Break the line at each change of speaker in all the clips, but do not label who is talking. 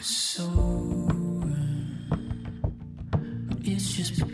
so it's just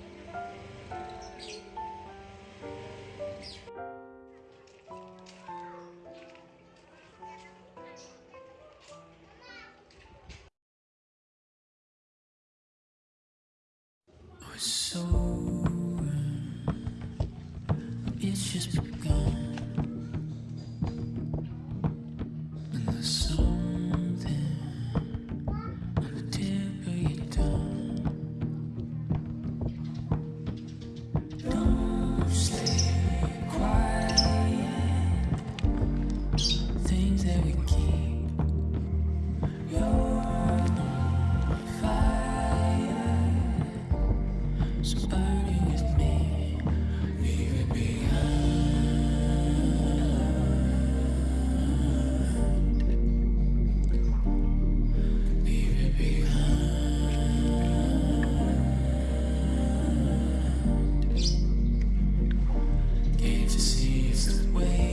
easiest way.